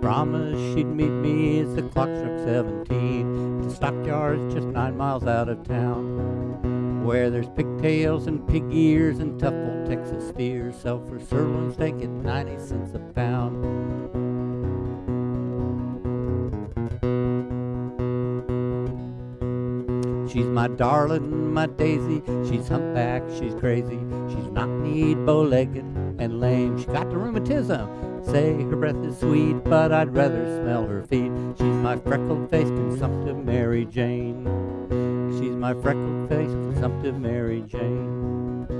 Promised she'd meet me as the clock struck seventeen. The stockyards just nine miles out of town. Where there's pigtails and pig ears and tough old Texas steers sell for sirloin steak at 90 cents a pound. She's my darling, my daisy. She's humpbacked, she's crazy. She's not neat, bow-legged, lame. She got the rheumatism. Say her breath is sweet, but I'd rather smell her feet. She's my freckled-faced, consumptive Mary Jane. She's my freckled-faced, consumptive Mary Jane.